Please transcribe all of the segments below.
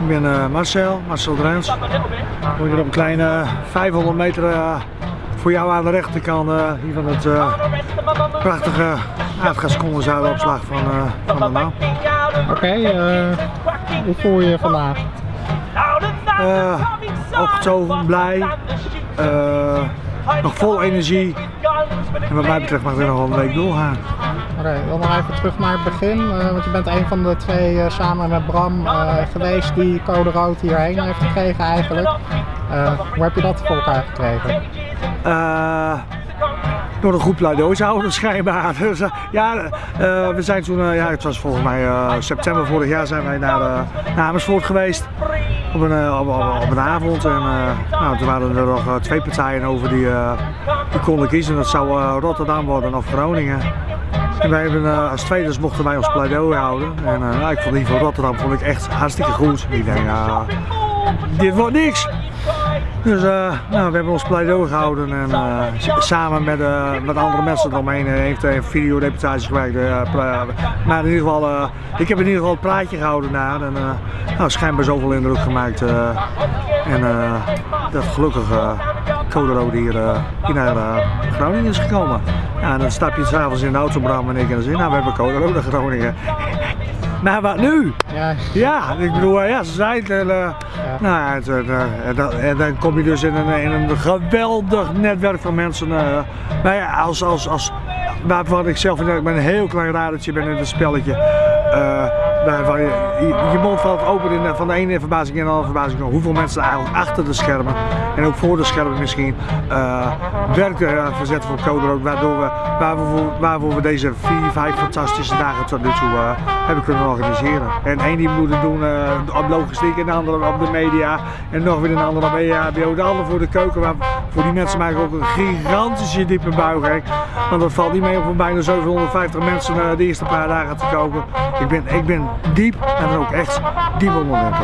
Ik ben eh, Marcel, Marcel Drens. Ik ben hier op een kleine 500 meter eh, voor jou aan de rechterkant eh, hier van het eh, prachtige aardgascondensuilenopslag van, eh van de naam. Oké, eh, hoe voel je je vandaag? Eh, opgetogen, blij, eh, nog vol energie. En wat mij betreft mag er nog wel een week doorgaan. Oké, dan nog even terug naar het begin, eh, want je bent een van de twee eh, samen met Bram geweest die code rood hierheen heeft gekregen eigenlijk. Hoe heb je dat voor elkaar gekregen? Door een goed pleidooi houden schijnbaar. Dus, ja, we zijn toen, ja, het was volgens mij september vorig jaar zijn wij naar, naar Amersfoort geweest. Op een, eh, op, op- een avond en eh, nou, toen waren er nog eh, twee partijen over die, die konden kiezen. Dat zou Rotterdam worden of Groningen. En wij hebben, als tweede mochten wij ons pleidooi houden. En nou, ik vond die van Rotterdam vond ik echt hartstikke goed. Ik denk, dit wordt niks. Dus eh, nou, we hebben ons pleidooi gehouden en eh, samen met, eh, met andere mensen eromheen heeft een videoreportage gemaakt. maar in ieder geval, ik heb in ieder geval het praatje gehouden daar en nou, schijnbaar zoveel indruk gemaakt. en dat gelukkig Code Rood hier, hier naar Groningen is gekomen. Ja, en dan stap je s'avonds in de auto, Bram en ik en dan zeg je, nou we hebben Code Rood naar Groningen. Maar wat nu? Ja, Ja, ik bedoel, eh, ja, ze zijn het. En, eh, Nou ja, het, eh, en, dan, en dan kom je dus in een, in een geweldig netwerk van mensen. eh nou ja, als, als, als, waarvan ik zelf ik ben een heel klein radertje ben in het spelletje. Eh, waarvan je, je, je mond valt open in, de- van de ene verbazing in de andere verbazing. Hoeveel mensen eigenlijk achter de schermen en ook voor de schermen misschien eh werk eh, verzetten voor Code. Waardoor we, waarvoor, waarvoor we deze vier, vijf fantastische dagen tot nu toe eh, hebben kunnen organiseren. En één die moet het doen eh, op logistiek en de andere op de media. En nog weer een andere op EHBO. De andere voor de keuken. Maar voor die mensen maak ik ook een gigantische diepe buiging. Want dat valt niet mee om bijna 750 mensen de eerste paar dagen te koken. Ik ben, ik ben diep en dan ook echt diep indruk.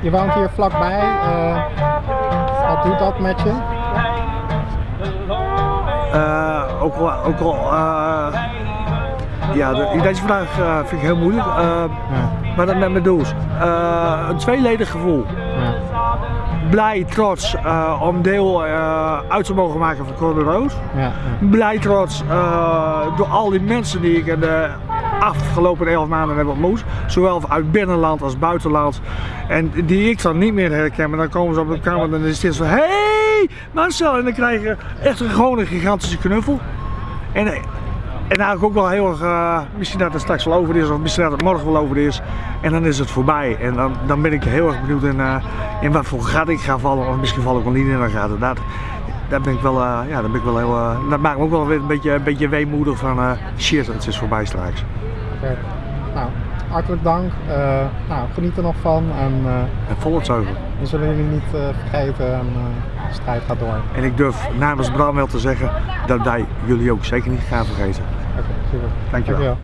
je woont hier vlakbij. eh, wat doet dat met je? Eh, ook al, ook al eh, ja, de, deze vraag vind ik heel moeilijk. Ja, maar dat met me doet. Eh, een tweeledig gevoel. ja, Blij, trots eh, om deel eh, uit te mogen maken van Code Rood. ja, ja. Blij, trots eh, door al die mensen die ik in de afgelopen elf maanden heb ontmoet. Zowel uit binnenland als buitenland. En die ik dan niet meer herken. Maar dan komen ze op de kamer en dan is het van... Hey Marcel! En dan krijg je echt een, gewoon een gigantische knuffel. En, en eigenlijk ook wel heel erg, eh, misschien dat het straks wel over is of misschien dat het morgen wel over is. En dan is het voorbij. En dan, dan ben ik heel erg benieuwd in, eh, in wat voor gat ik ga vallen. Of misschien val ik wel niet in een gat. Dat, ben ik wel, eh, ja, daar ben ik wel heel, dat maakt me ook wel weer een beetje, een beetje weemoedig van shit, het is voorbij straks. Nou, hartelijk dank. Eh, nou, geniet er nog van en eh, En vol het zoveel. we zullen jullie niet eh, vergeten en de strijd gaat door. En ik durf namens Bram wel te zeggen dat wij jullie ook zeker niet gaan vergeten. Oké, super. Dankjewel.